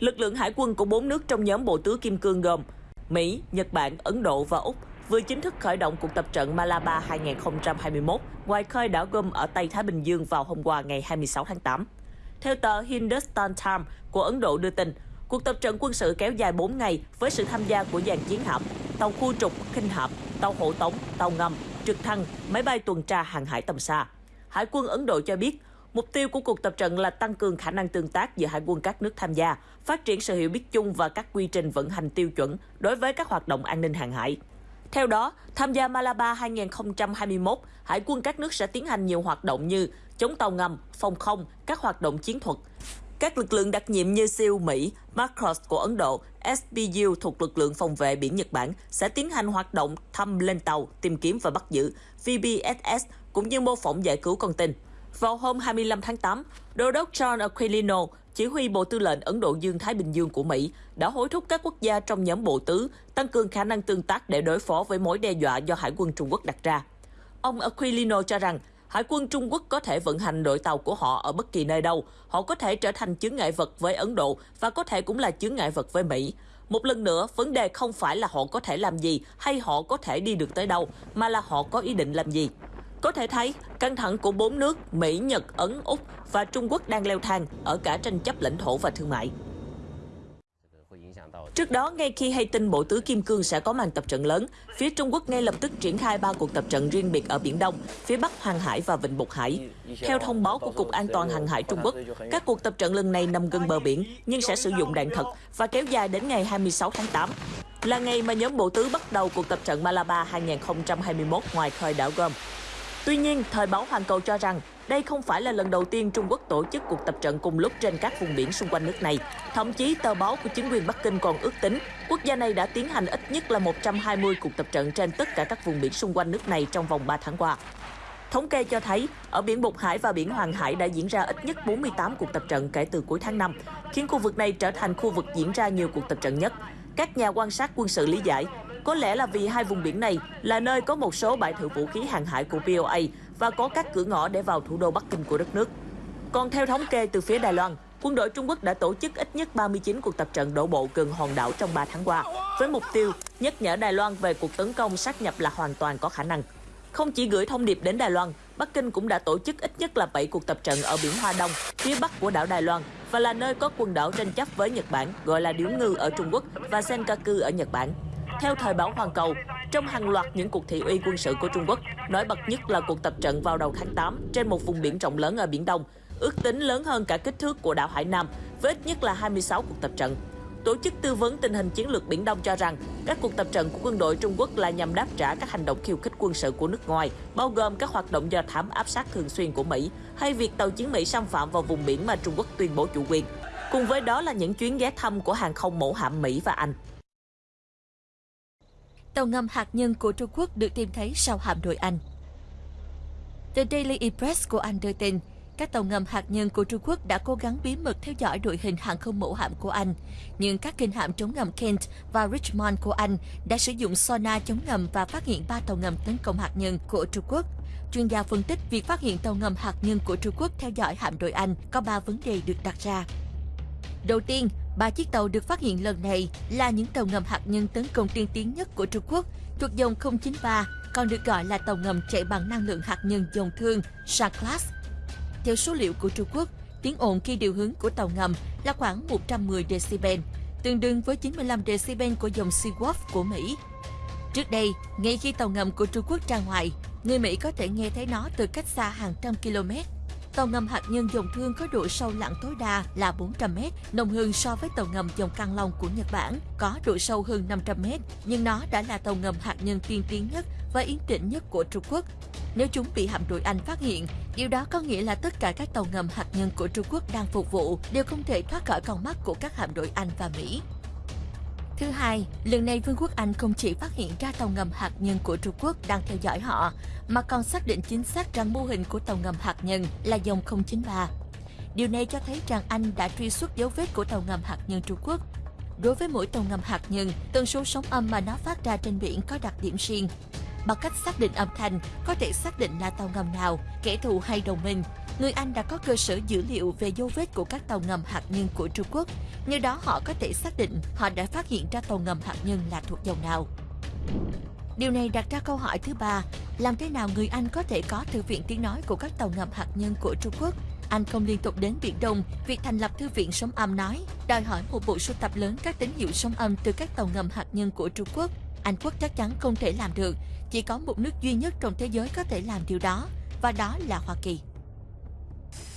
Lực lượng hải quân của bốn nước trong nhóm Bộ Tứ Kim Cương gồm Mỹ, Nhật Bản, Ấn Độ và Úc vừa chính thức khởi động cuộc tập trận Malaba 2021 ngoài khơi đảo Gom ở Tây Thái Bình Dương vào hôm qua ngày 26 tháng 8. Theo tờ Hindustan Times của Ấn Độ đưa tin, cuộc tập trận quân sự kéo dài 4 ngày với sự tham gia của dàn chiến hạm, tàu khu trục, khinh hạm, tàu hộ tống, tàu ngầm, trực thăng, máy bay tuần tra hàng hải tầm xa. Hải quân Ấn Độ cho biết, mục tiêu của cuộc tập trận là tăng cường khả năng tương tác giữa hải quân các nước tham gia, phát triển sự hiểu biết chung và các quy trình vận hành tiêu chuẩn đối với các hoạt động an ninh hàng hải. Theo đó, tham gia Malaba 2021, hải quân các nước sẽ tiến hành nhiều hoạt động như chống tàu ngầm, phòng không, các hoạt động chiến thuật. Các lực lượng đặc nhiệm như SEAL Mỹ, Marcos của Ấn Độ, SBU thuộc lực lượng phòng vệ biển Nhật Bản sẽ tiến hành hoạt động thăm lên tàu, tìm kiếm và bắt giữ, VBSS cũng như mô phỏng giải cứu con tin. Vào hôm 25 tháng 8, Đô đốc John Aquilino, chỉ huy Bộ Tư lệnh Ấn Độ Dương-Thái Bình Dương của Mỹ, đã hối thúc các quốc gia trong nhóm Bộ Tứ tăng cường khả năng tương tác để đối phó với mối đe dọa do Hải quân Trung Quốc đặt ra. Ông Aquilino cho rằng, Hải quân Trung Quốc có thể vận hành đội tàu của họ ở bất kỳ nơi đâu. Họ có thể trở thành chướng ngại vật với Ấn Độ và có thể cũng là chướng ngại vật với Mỹ. Một lần nữa, vấn đề không phải là họ có thể làm gì hay họ có thể đi được tới đâu, mà là họ có ý định làm gì. Có thể thấy, căng thẳng của bốn nước Mỹ, Nhật, Ấn, Úc và Trung Quốc đang leo thang ở cả tranh chấp lãnh thổ và thương mại. Trước đó, ngay khi hay tin Bộ Tứ Kim Cương sẽ có màn tập trận lớn, phía Trung Quốc ngay lập tức triển khai ba cuộc tập trận riêng biệt ở Biển Đông, phía Bắc Hoàng Hải và Vịnh Bục Hải. Theo thông báo của Cục An toàn Hàng hải Trung Quốc, các cuộc tập trận lần này nằm gần bờ biển nhưng sẽ sử dụng đạn thật và kéo dài đến ngày 26 tháng 8 là ngày mà nhóm Bộ Tứ bắt đầu cuộc tập trận Malaba 2021 ngoài khơi đảo Gom. Tuy nhiên, thời báo Hoàn Cầu cho rằng đây không phải là lần đầu tiên Trung Quốc tổ chức cuộc tập trận cùng lúc trên các vùng biển xung quanh nước này. Thậm chí, tờ báo của chính quyền Bắc Kinh còn ước tính quốc gia này đã tiến hành ít nhất là 120 cuộc tập trận trên tất cả các vùng biển xung quanh nước này trong vòng 3 tháng qua. Thống kê cho thấy, ở biển Bục Hải và biển Hoàng Hải đã diễn ra ít nhất 48 cuộc tập trận kể từ cuối tháng 5, khiến khu vực này trở thành khu vực diễn ra nhiều cuộc tập trận nhất. Các nhà quan sát quân sự lý giải, có lẽ là vì hai vùng biển này là nơi có một số bãi thử vũ khí hàng hải của POA và có các cửa ngõ để vào thủ đô Bắc Kinh của đất nước. Còn theo thống kê từ phía Đài Loan, quân đội Trung Quốc đã tổ chức ít nhất 39 cuộc tập trận đổ bộ gần hòn đảo trong 3 tháng qua, với mục tiêu nhắc nhở Đài Loan về cuộc tấn công sát nhập là hoàn toàn có khả năng. Không chỉ gửi thông điệp đến Đài Loan, Bắc Kinh cũng đã tổ chức ít nhất là 7 cuộc tập trận ở biển Hoa Đông, phía bắc của đảo Đài Loan và là nơi có quần đảo tranh chấp với Nhật Bản, gọi là Điếu Ngư ở Trung Quốc và Senkaku ở Nhật Bản. Theo thời báo Hoàn Cầu, trong hàng loạt những cuộc thị uy quân sự của Trung Quốc, nổi bật nhất là cuộc tập trận vào đầu tháng 8 trên một vùng biển rộng lớn ở Biển Đông, ước tính lớn hơn cả kích thước của đảo Hải Nam, với ít nhất là 26 cuộc tập trận. Tổ chức tư vấn tình hình chiến lược Biển Đông cho rằng các cuộc tập trận của quân đội Trung Quốc là nhằm đáp trả các hành động khiêu khích quân sự của nước ngoài, bao gồm các hoạt động do thám áp sát thường xuyên của Mỹ hay việc tàu chiến Mỹ xâm phạm vào vùng biển mà Trung Quốc tuyên bố chủ quyền. Cùng với đó là những chuyến ghé thăm của hàng không mẫu hạm Mỹ và Anh. Tàu ngầm hạt nhân của Trung Quốc được tìm thấy sau hạm đội Anh. The Daily Express của Anh đưa tin, các tàu ngầm hạt nhân của Trung Quốc đã cố gắng bí mật theo dõi đội hình hàng không mẫu hạm của Anh. Nhưng các kinh hạm chống ngầm Kent và Richmond của Anh đã sử dụng sonar chống ngầm và phát hiện ba tàu ngầm tấn công hạt nhân của Trung Quốc. Chuyên gia phân tích việc phát hiện tàu ngầm hạt nhân của Trung Quốc theo dõi hạm đội Anh có ba vấn đề được đặt ra. Đầu tiên, ba chiếc tàu được phát hiện lần này là những tàu ngầm hạt nhân tấn công tiên tiến nhất của Trung Quốc, thuộc dòng 093, còn được gọi là tàu ngầm chạy bằng năng lượng hạt nhân dòng thương Shah-Class. Theo số liệu của Trung Quốc, tiếng ồn khi điều hướng của tàu ngầm là khoảng 110 decibel, tương đương với 95 decibel của dòng Seawolf của Mỹ. Trước đây, ngay khi tàu ngầm của Trung Quốc ra ngoài, người Mỹ có thể nghe thấy nó từ cách xa hàng trăm km. Tàu ngầm hạt nhân dòng thương có độ sâu lặn tối đa là 400m, nông hơn so với tàu ngầm dòng Căng Long của Nhật Bản, có độ sâu hơn 500m, nhưng nó đã là tàu ngầm hạt nhân tiên tiến nhất và yên tĩnh nhất của Trung Quốc. Nếu chúng bị hạm đội Anh phát hiện, điều đó có nghĩa là tất cả các tàu ngầm hạt nhân của Trung Quốc đang phục vụ đều không thể thoát khỏi con mắt của các hạm đội Anh và Mỹ. Thứ hai, lần này Vương quốc Anh không chỉ phát hiện ra tàu ngầm hạt nhân của Trung Quốc đang theo dõi họ, mà còn xác định chính xác rằng mô hình của tàu ngầm hạt nhân là dòng 093. Điều này cho thấy rằng Anh đã truy xuất dấu vết của tàu ngầm hạt nhân Trung Quốc. Đối với mỗi tàu ngầm hạt nhân, tần số sóng âm mà nó phát ra trên biển có đặc điểm riêng. Bằng cách xác định âm thanh, có thể xác định là tàu ngầm nào, kẻ thù hay đồng minh người Anh đã có cơ sở dữ liệu về dấu vết của các tàu ngầm hạt nhân của Trung Quốc. Nhờ đó họ có thể xác định họ đã phát hiện ra tàu ngầm hạt nhân là thuộc dòng nào. Điều này đặt ra câu hỏi thứ ba, làm thế nào người Anh có thể có thư viện tiếng nói của các tàu ngầm hạt nhân của Trung Quốc? Anh không liên tục đến Biển Đông, việc thành lập thư viện sóng âm nói, đòi hỏi một bộ sưu tập lớn các tín hiệu sóng âm từ các tàu ngầm hạt nhân của Trung Quốc. Anh quốc chắc chắn không thể làm được, chỉ có một nước duy nhất trong thế giới có thể làm điều đó, và đó là Hoa Kỳ.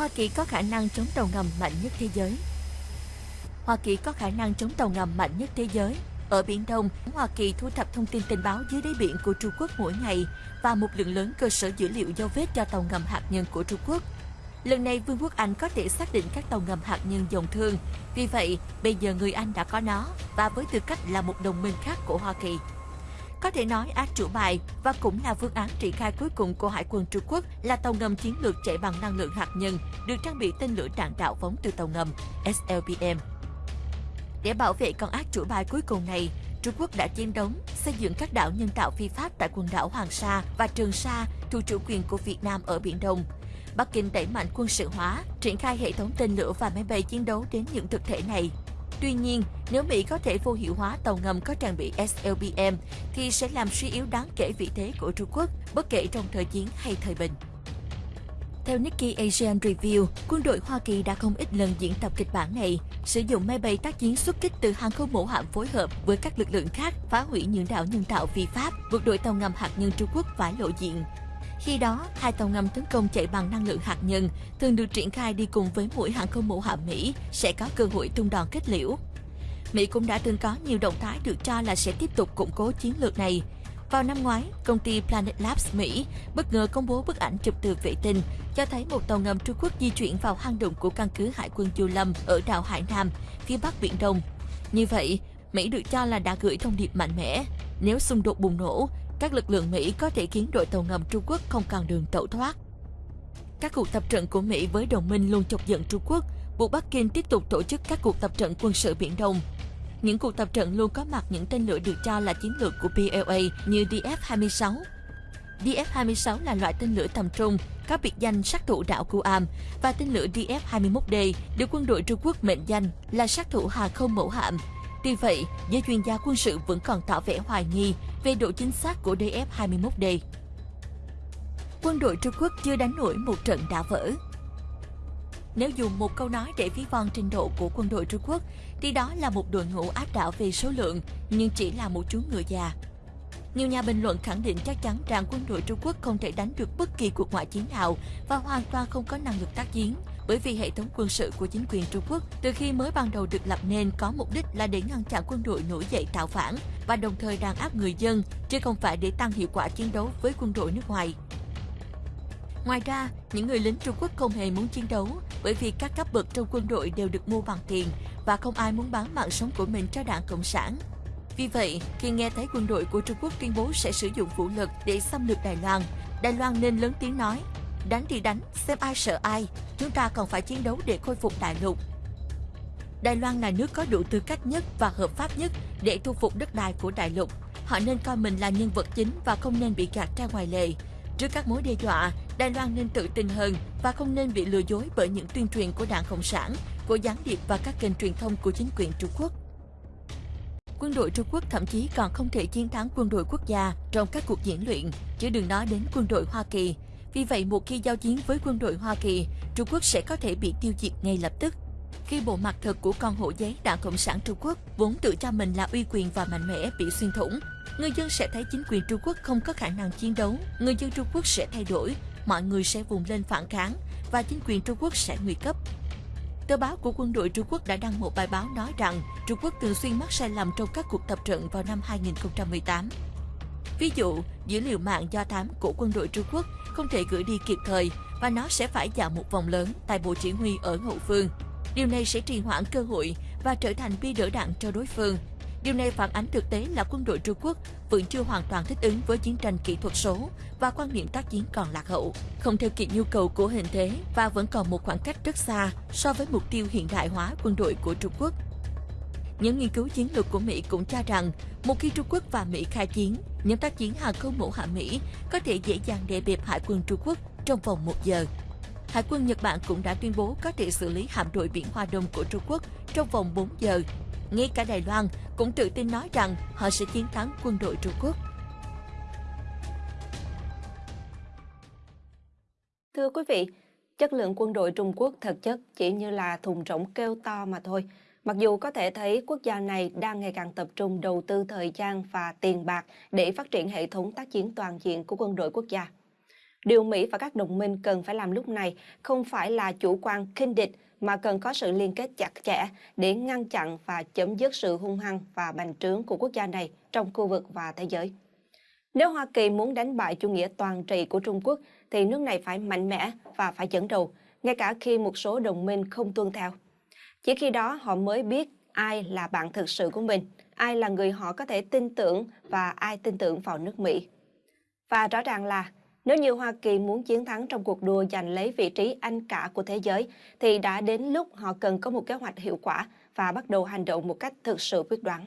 Hoa Kỳ có khả năng chống tàu ngầm mạnh nhất thế giới. Hoa Kỳ có khả năng chống tàu ngầm mạnh nhất thế giới. Ở Biển Đông, Hoa Kỳ thu thập thông tin tình báo dưới đáy biển của Trung Quốc mỗi ngày và một lượng lớn cơ sở dữ liệu dấu vết cho tàu ngầm hạt nhân của Trung Quốc. Lần này Vương quốc Anh có thể xác định các tàu ngầm hạt nhân dòng thương. Vì vậy, bây giờ người Anh đã có nó và với tư cách là một đồng minh khác của Hoa Kỳ. Có thể nói ác chủ bài và cũng là phương án triển khai cuối cùng của Hải quân Trung Quốc là tàu ngầm chiến lược chạy bằng năng lượng hạt nhân được trang bị tên lửa đạn đạo phóng từ tàu ngầm SLBM. Để bảo vệ con ác chủ bài cuối cùng này, Trung Quốc đã chiến đấu, xây dựng các đảo nhân tạo phi pháp tại quần đảo Hoàng Sa và Trường Sa thuộc chủ quyền của Việt Nam ở Biển Đông. Bắc Kinh đẩy mạnh quân sự hóa, triển khai hệ thống tên lửa và máy bay chiến đấu đến những thực thể này. Tuy nhiên, nếu Mỹ có thể vô hiệu hóa tàu ngầm có trang bị SLBM, thì sẽ làm suy yếu đáng kể vị thế của Trung Quốc, bất kể trong thời chiến hay thời bình. Theo Nikkei Asian Review, quân đội Hoa Kỳ đã không ít lần diễn tập kịch bản này, sử dụng máy bay tác chiến xuất kích từ hàng không mẫu hạm phối hợp với các lực lượng khác phá hủy những đảo nhân tạo vi pháp, buộc đội tàu ngầm hạt nhân Trung Quốc phải lộ diện. Khi đó, hai tàu ngầm tấn công chạy bằng năng lượng hạt nhân thường được triển khai đi cùng với mũi hàng không mẫu hạm Mỹ sẽ có cơ hội tung đòn kết liễu. Mỹ cũng đã từng có nhiều động thái được cho là sẽ tiếp tục củng cố chiến lược này. Vào năm ngoái, công ty Planet Labs Mỹ bất ngờ công bố bức ảnh chụp từ vệ tinh cho thấy một tàu ngầm Trung Quốc di chuyển vào hang động của căn cứ Hải quân Du Lâm ở đảo Hải Nam, phía bắc Biển Đông. Như vậy, Mỹ được cho là đã gửi thông điệp mạnh mẽ. Nếu xung đột bùng nổ, các lực lượng Mỹ có thể khiến đội tàu ngầm Trung Quốc không còn đường tẩu thoát. Các cuộc tập trận của Mỹ với đồng minh luôn chọc giận Trung Quốc, buộc Bắc Kinh tiếp tục tổ chức các cuộc tập trận quân sự Biển Đông. Những cuộc tập trận luôn có mặt những tên lửa được cho là chiến lược của PLA như DF-26. DF-26 là loại tên lửa tầm trung, có biệt danh sát thủ đảo Guam và tên lửa DF-21D được quân đội Trung Quốc mệnh danh là sát thủ hàng không mẫu hạm Tuy vậy, giới chuyên gia quân sự vẫn còn tỏ vẻ hoài nghi về độ chính xác của DF-21D. Quân đội Trung Quốc chưa đánh nổi một trận đã vỡ. Nếu dùng một câu nói để ví von trình độ của quân đội Trung Quốc, thì đó là một đội ngũ áp đảo về số lượng, nhưng chỉ là một chú ngựa già. Nhiều nhà bình luận khẳng định chắc chắn rằng quân đội Trung Quốc không thể đánh được bất kỳ cuộc ngoại chiến nào và hoàn toàn không có năng lực tác chiến bởi vì hệ thống quân sự của chính quyền Trung Quốc từ khi mới ban đầu được lập nên có mục đích là để ngăn chặn quân đội nổi dậy tạo phản và đồng thời đàn áp người dân, chứ không phải để tăng hiệu quả chiến đấu với quân đội nước ngoài. Ngoài ra, những người lính Trung Quốc không hề muốn chiến đấu bởi vì các cấp bậc trong quân đội đều được mua bằng tiền và không ai muốn bán mạng sống của mình cho đảng Cộng sản. Vì vậy, khi nghe thấy quân đội của Trung Quốc tuyên bố sẽ sử dụng vũ lực để xâm lược Đài Loan, Đài Loan nên lớn tiếng nói Đánh thì đánh, xem ai sợ ai, chúng ta còn phải chiến đấu để khôi phục đại lục. Đài Loan là nước có đủ tư cách nhất và hợp pháp nhất để thu phục đất đai của đại lục. Họ nên coi mình là nhân vật chính và không nên bị gạt ra ngoài lề. Trước các mối đe dọa, Đài Loan nên tự tin hơn và không nên bị lừa dối bởi những tuyên truyền của Đảng Cộng sản, của gián điệp và các kênh truyền thông của chính quyền Trung Quốc. Quân đội Trung Quốc thậm chí còn không thể chiến thắng quân đội quốc gia trong các cuộc diễn luyện, chứ đừng nói đến quân đội Hoa Kỳ. Vì vậy, một khi giao chiến với quân đội Hoa Kỳ, Trung Quốc sẽ có thể bị tiêu diệt ngay lập tức. Khi bộ mặt thật của con hổ giấy Đảng Cộng sản Trung Quốc vốn tự cho mình là uy quyền và mạnh mẽ bị xuyên thủng, người dân sẽ thấy chính quyền Trung Quốc không có khả năng chiến đấu, người dân Trung Quốc sẽ thay đổi, mọi người sẽ vùng lên phản kháng và chính quyền Trung Quốc sẽ nguy cấp. Tờ báo của quân đội Trung Quốc đã đăng một bài báo nói rằng Trung Quốc thường xuyên mắc sai lầm trong các cuộc tập trận vào năm 2018. Ví dụ, dữ liệu mạng do thám của quân đội Trung Quốc không thể gửi đi kịp thời và nó sẽ phải dạo một vòng lớn tại Bộ Chỉ huy ở hậu phương. Điều này sẽ trì hoãn cơ hội và trở thành bi đỡ đạn cho đối phương. Điều này phản ánh thực tế là quân đội Trung Quốc vẫn chưa hoàn toàn thích ứng với chiến tranh kỹ thuật số và quan niệm tác chiến còn lạc hậu, không theo kịp nhu cầu của hình thế và vẫn còn một khoảng cách rất xa so với mục tiêu hiện đại hóa quân đội của Trung Quốc. Những nghiên cứu chiến lược của Mỹ cũng cho rằng, một khi Trung Quốc và Mỹ khai chiến, nhóm tác chiến hàng không mẫu hạm Mỹ có thể dễ dàng đè bẹp hải quân Trung Quốc trong vòng một giờ. Hải quân Nhật Bản cũng đã tuyên bố có thể xử lý hạm đội biển Hoa Đông của Trung Quốc trong vòng 4 giờ. Ngay cả Đài Loan cũng tự tin nói rằng họ sẽ chiến thắng quân đội Trung Quốc. Thưa quý vị, chất lượng quân đội Trung Quốc thực chất chỉ như là thùng rỗng kêu to mà thôi. Mặc dù có thể thấy quốc gia này đang ngày càng tập trung đầu tư thời gian và tiền bạc để phát triển hệ thống tác chiến toàn diện của quân đội quốc gia. Điều Mỹ và các đồng minh cần phải làm lúc này không phải là chủ quan khinh địch mà cần có sự liên kết chặt chẽ để ngăn chặn và chấm dứt sự hung hăng và bành trướng của quốc gia này trong khu vực và thế giới. Nếu Hoa Kỳ muốn đánh bại chủ nghĩa toàn trị của Trung Quốc thì nước này phải mạnh mẽ và phải dẫn đầu, ngay cả khi một số đồng minh không tuân theo. Chỉ khi đó họ mới biết ai là bạn thực sự của mình, ai là người họ có thể tin tưởng và ai tin tưởng vào nước Mỹ. Và rõ ràng là nếu như Hoa Kỳ muốn chiến thắng trong cuộc đua giành lấy vị trí anh cả của thế giới, thì đã đến lúc họ cần có một kế hoạch hiệu quả và bắt đầu hành động một cách thực sự quyết đoán.